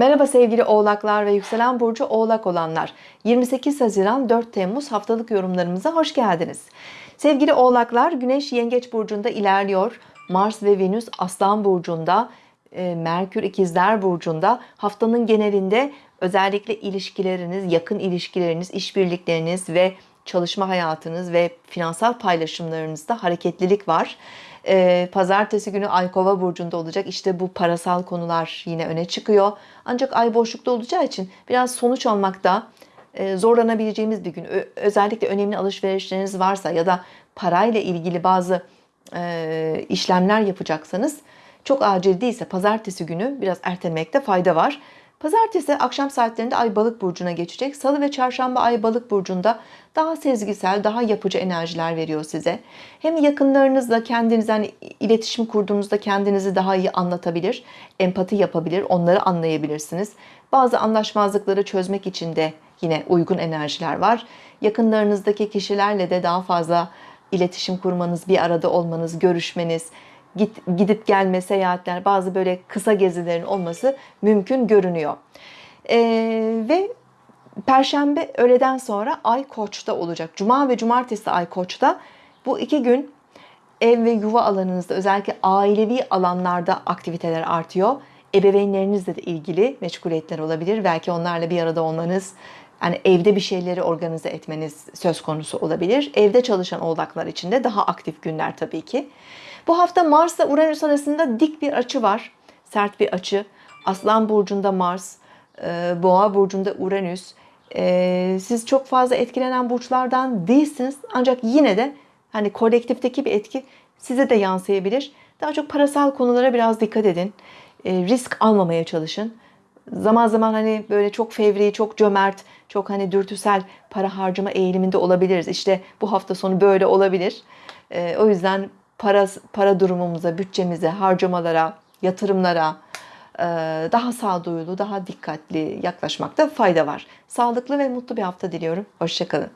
Merhaba sevgili oğlaklar ve yükselen burcu oğlak olanlar. 28 Haziran 4 Temmuz haftalık yorumlarımıza hoş geldiniz. Sevgili oğlaklar Güneş Yengeç Burcu'nda ilerliyor. Mars ve Venüs Aslan Burcu'nda, e, Merkür İkizler Burcu'nda haftanın genelinde özellikle ilişkileriniz, yakın ilişkileriniz, işbirlikleriniz ve çalışma hayatınız ve finansal paylaşımlarınızda hareketlilik var. Ee, Pazartesi günü Ay Kova burcunda olacak. İşte bu parasal konular yine öne çıkıyor. Ancak Ay boşlukta olacağı için biraz sonuç almakta e, zorlanabileceğimiz bir gün. Özellikle önemli alışverişleriniz varsa ya da parayla ilgili bazı e, işlemler yapacaksanız çok acil değilse pazartesi günü biraz ertelemekte fayda var. Pazartesi akşam saatlerinde Ay Balık burcuna geçecek. Salı ve Çarşamba Ay Balık burcunda daha sezgisel, daha yapıcı enerjiler veriyor size. Hem yakınlarınızla kendiniz hani iletişim kurduğunuzda kendinizi daha iyi anlatabilir, empati yapabilir, onları anlayabilirsiniz. Bazı anlaşmazlıkları çözmek için de yine uygun enerjiler var. Yakınlarınızdaki kişilerle de daha fazla iletişim kurmanız, bir arada olmanız, görüşmeniz, git, gidip gelme seyahatler, bazı böyle kısa gezilerin olması mümkün görünüyor. Ee, ve Perşembe öğleden sonra Ay Koç'ta olacak. Cuma ve Cumartesi Ay Koç'ta. Bu iki gün ev ve yuva alanınızda özellikle ailevi alanlarda aktiviteler artıyor. Ebeveynlerinizle de ilgili meşguliyetler olabilir. Belki onlarla bir arada olmanız, yani evde bir şeyleri organize etmeniz söz konusu olabilir. Evde çalışan oğlaklar için de daha aktif günler tabii ki. Bu hafta Mars ile Uranüs arasında dik bir açı var. Sert bir açı. Aslan burcunda Mars, e, Boğa burcunda Uranüs. E, Siz çok fazla etkilenen burçlardan değilsiniz. Ancak yine de hani kolektifteki bir etki size de yansıyabilir. Daha çok parasal konulara biraz dikkat edin. E, Risk almamaya çalışın. Zaman zaman hani böyle çok fevri, çok cömert, çok hani dürtüsel para harcama eğiliminde olabiliriz. İşte bu hafta sonu böyle olabilir. O yüzden para, para durumumuza, bütçemize, harcamalara, yatırımlara e, daha sağduyulu, daha dikkatli yaklaşmakta fayda var. Sağlıklı ve mutlu bir hafta diliyorum. Hoşçakalın.